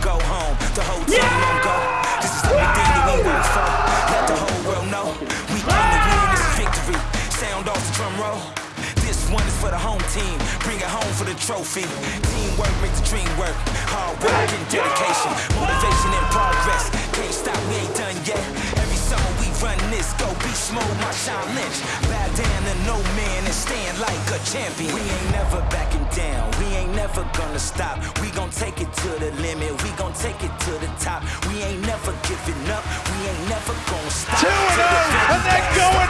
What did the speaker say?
go home. The whole team won't go. This is everything that we work for. Let the whole world know. We came to win this victory. Sound off the drum roll. This one is for the home team. Bring it home for the trophy. Teamwork makes the dream work. Hard work and dedication. Motivation and progress. Can't stop, we ain't done yet. Every summer we run this. Go beast mode, Marshawn Lynch. Bow down to no man and stand like a champion. We ain't never backing down. We ain't never gonna stop. We gon' take it to the limit. Take it to the top. We ain't never giving up. We ain't never gonna stop. 2 and 0, and they're going